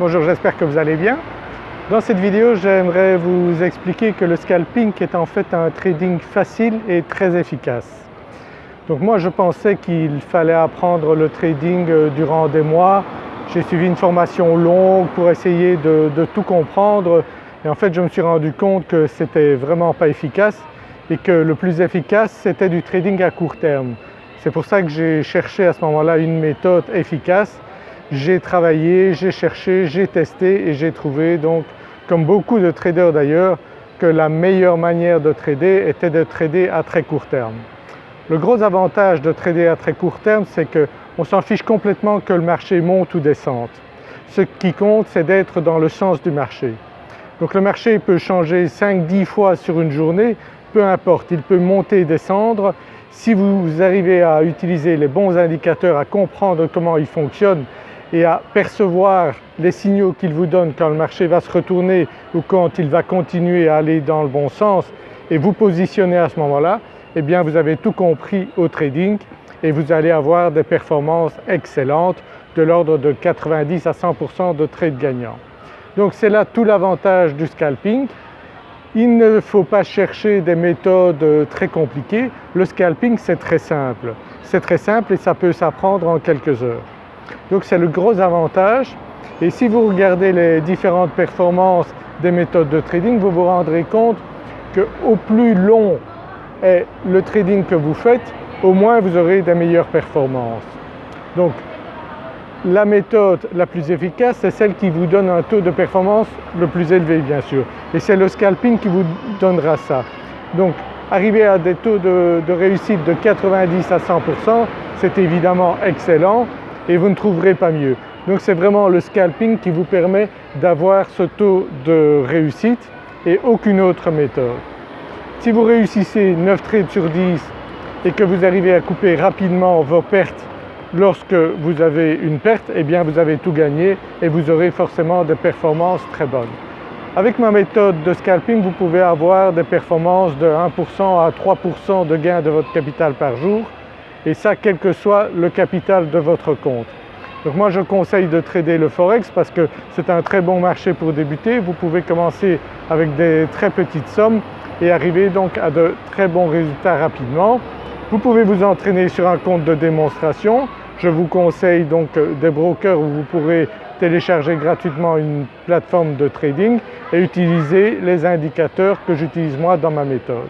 Bonjour, j'espère que vous allez bien. Dans cette vidéo, j'aimerais vous expliquer que le scalping est en fait un trading facile et très efficace. Donc moi je pensais qu'il fallait apprendre le trading euh, durant des mois. J'ai suivi une formation longue pour essayer de, de, tout comprendre et en fait je me suis rendu compte que c'était vraiment pas efficace et que le plus efficace c'était du trading à court terme. C'est pour ça que j'ai cherché à ce moment-là une méthode efficace j'ai travaillé, j'ai cherché, j'ai testé et j'ai trouvé donc, comme beaucoup de traders d'ailleurs, que la meilleure manière de trader était de trader à très court terme. Le gros avantage de trader à très court terme, c'est qu'on s'en fiche complètement que le marché monte ou descende. Ce qui compte, c'est d'être dans le sens du marché. Donc le marché peut changer 5-10 fois sur une journée, peu importe, il peut monter et descendre. Si vous arrivez à utiliser les bons indicateurs, à comprendre comment ils fonctionnent et à percevoir les signaux qu'il vous donne quand le marché va se retourner ou quand il va continuer à aller dans le bon sens et vous positionner à ce moment-là, eh bien vous avez tout compris au trading et vous allez avoir des performances excellentes de l'ordre de 90 à 100% de trades gagnants. Donc c'est là tout l'avantage du scalping. Il ne faut pas chercher des méthodes très compliquées, le scalping c'est très simple. C'est très simple et ça peut s'apprendre en quelques heures. Donc c'est le gros avantage et si vous regardez les différentes performances des méthodes de trading, vous vous rendrez compte qu'au plus long est le trading que vous faites, au moins vous aurez des meilleures performances. Donc la méthode la plus efficace, c'est celle qui vous donne un taux de performance le plus élevé bien sûr. Et c'est le scalping qui vous donnera ça. Donc arriver à des taux de, de réussite de 90 à 100%, c'est évidemment excellent et vous ne trouverez pas mieux. Donc c'est vraiment le scalping qui vous permet d'avoir ce taux de réussite et aucune autre méthode. Si vous réussissez 9 trades sur 10 et que vous arrivez à couper rapidement vos pertes lorsque vous avez une perte, eh bien vous avez tout gagné et vous aurez forcément des performances très bonnes. Avec ma méthode de scalping, vous pouvez avoir des performances de 1% à 3% de gain de votre capital par jour et ça quel que soit le capital de votre compte. Donc moi je conseille de trader le Forex parce que c'est un très bon marché pour débuter. Vous pouvez commencer avec des très petites sommes et arriver donc à de très bons résultats rapidement. Vous pouvez vous entraîner sur un compte de démonstration. Je vous conseille donc des brokers où vous pourrez télécharger gratuitement une plateforme de trading et utiliser les indicateurs que j'utilise moi dans ma méthode.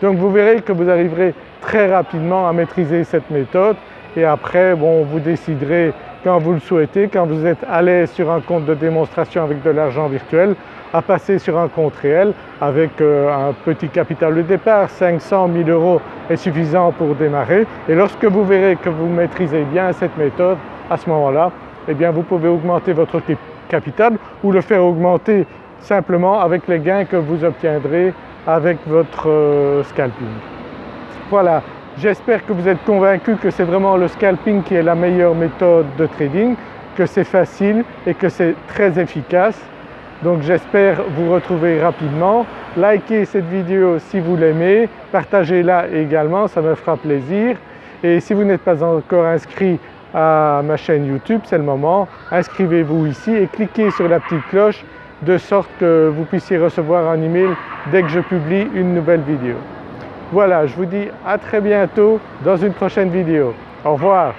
Donc vous verrez que vous arriverez très rapidement à maîtriser cette méthode et après bon, vous déciderez quand vous le souhaitez, quand vous êtes à l'aise sur un compte de démonstration avec de l'argent virtuel, à passer sur un compte réel avec euh, un petit capital de départ, 500 000 euros est suffisant pour démarrer et lorsque vous verrez que vous maîtrisez bien cette méthode, à ce moment-là, eh bien vous pouvez augmenter votre capital ou le faire augmenter simplement avec les gains que vous obtiendrez avec votre euh, scalping. Voilà, j'espère que vous êtes convaincus que c'est vraiment le scalping qui est la meilleure méthode de trading, que c'est facile et que c'est très efficace. Donc j'espère vous retrouver rapidement. Likez cette vidéo si vous l'aimez, partagez-la également, ça me fera plaisir. Et si vous n'êtes pas encore inscrit à ma chaîne YouTube, c'est le moment, inscrivez-vous ici et cliquez sur la petite cloche de sorte que vous puissiez recevoir un email dès que je publie une nouvelle vidéo. Voilà, je vous dis à très bientôt dans une prochaine vidéo. Au revoir